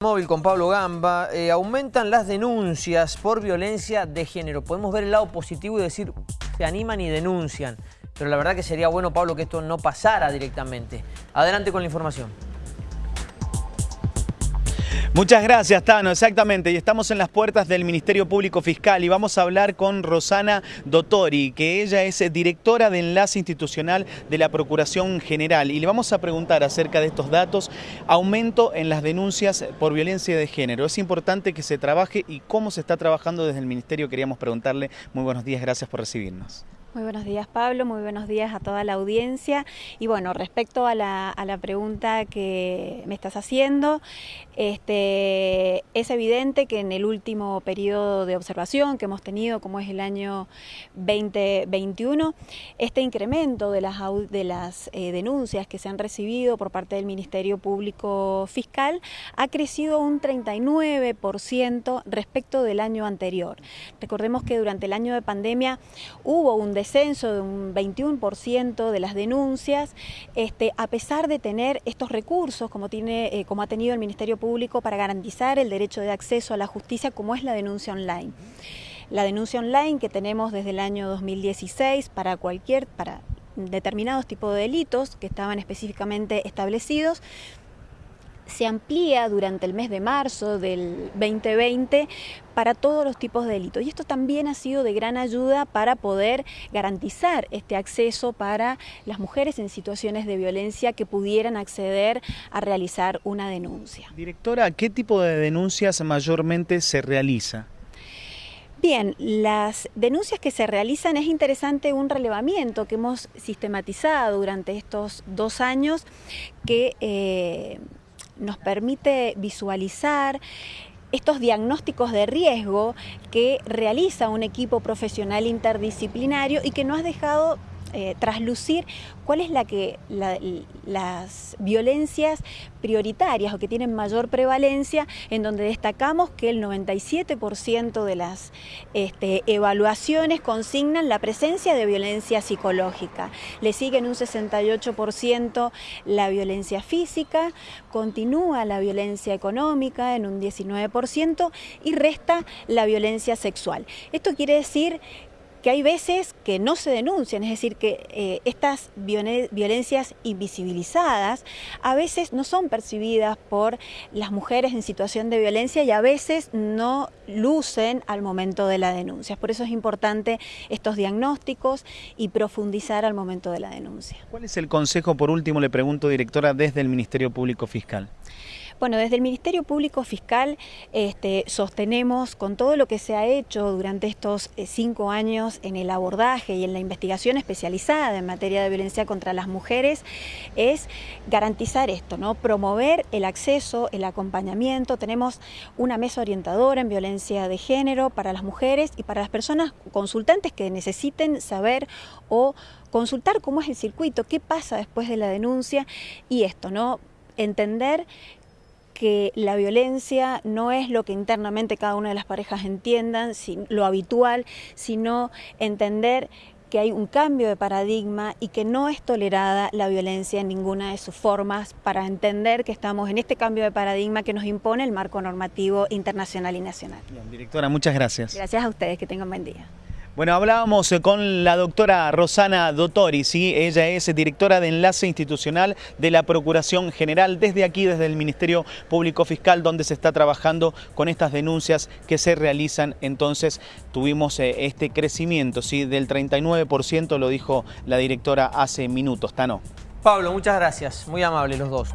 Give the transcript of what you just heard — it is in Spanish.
Móvil con Pablo Gamba, eh, aumentan las denuncias por violencia de género. Podemos ver el lado positivo y decir, se animan y denuncian. Pero la verdad que sería bueno, Pablo, que esto no pasara directamente. Adelante con la información. Muchas gracias, Tano. Exactamente. Y estamos en las puertas del Ministerio Público Fiscal y vamos a hablar con Rosana Dottori, que ella es directora de Enlace Institucional de la Procuración General. Y le vamos a preguntar acerca de estos datos, aumento en las denuncias por violencia de género. Es importante que se trabaje y cómo se está trabajando desde el Ministerio. Queríamos preguntarle. Muy buenos días, gracias por recibirnos. Muy buenos días Pablo, muy buenos días a toda la audiencia. Y bueno, respecto a la, a la pregunta que me estás haciendo, este, es evidente que en el último periodo de observación que hemos tenido, como es el año 2021, este incremento de las, eh, denuncias que se han recibido por parte del Ministerio Público Fiscal ha crecido un 39% respecto del año anterior. Recordemos que durante el año de pandemia hubo un descenso de un 21% de las denuncias, este, a pesar de tener estos recursos como, eh, como ha tenido el Ministerio Público para garantizar el derecho de acceso a la justicia como es la denuncia online. La denuncia online que tenemos desde el año 2016 para cualquier, para determinados tipos de delitos que estaban específicamente establecidos, se amplía durante el mes de marzo del 2020 para todos los tipos de delitos. Y esto también ha sido de gran ayuda para poder garantizar este acceso para las mujeres en situaciones de violencia que pudieran acceder a realizar una denuncia. Directora, ¿qué tipo de denuncias mayormente se realiza? Bien, las denuncias que se realizan es interesante un relevamiento que hemos sistematizado durante estos dos años que eh, nos permite visualizar estos diagnósticos de riesgo que realiza un equipo profesional interdisciplinario y que no has dejado eh, traslucir cuál es la que las violencias prioritarias o que tienen mayor prevalencia, en donde destacamos que el 97% de las este, evaluaciones consignan la presencia de violencia psicológica. Le siguen un 68% la violencia física, continúa la violencia económica en un 19% y resta la violencia sexual. Esto quiere decir que hay veces que no se denuncian, es decir, que eh, estas violencias invisibilizadas a veces no son percibidas por las mujeres en situación de violencia y a veces no lucen al momento de la denuncia. Por eso es importante estos diagnósticos y profundizar al momento de la denuncia. ¿Cuál es el consejo, por último, le pregunto, directora, desde el Ministerio Público Fiscal? Bueno, desde el Ministerio Público Fiscal este, sostenemos con todo lo que se ha hecho durante estos eh, cinco años en el abordaje y en la investigación especializada en materia de violencia contra las mujeres, es garantizar esto, ¿no? promover el acceso, el acompañamiento. Tenemos una mesa orientadora en violencia de género para las mujeres y para las personas consultantes que necesiten saber o consultar cómo es el circuito, qué pasa después de la denuncia y esto, ¿no? entender que la violencia no es lo que internamente cada una de las parejas entiendan, lo habitual, sino entender que hay un cambio de paradigma y que no es tolerada la violencia en ninguna de sus formas para entender que estamos en este cambio de paradigma que nos impone el marco normativo internacional y nacional. directora, muchas gracias. Gracias a ustedes, que tengan buen día. Bueno, hablábamos eh, con la doctora Rosana Dottori, ¿sí? ella es directora de Enlace Institucional de la Procuración General, desde aquí, desde el Ministerio Público Fiscal, donde se está trabajando con estas denuncias que se realizan. Entonces tuvimos eh, este crecimiento ¿sí? del 39%, lo dijo la directora hace minutos. Tano. Pablo, muchas gracias, muy amables los dos.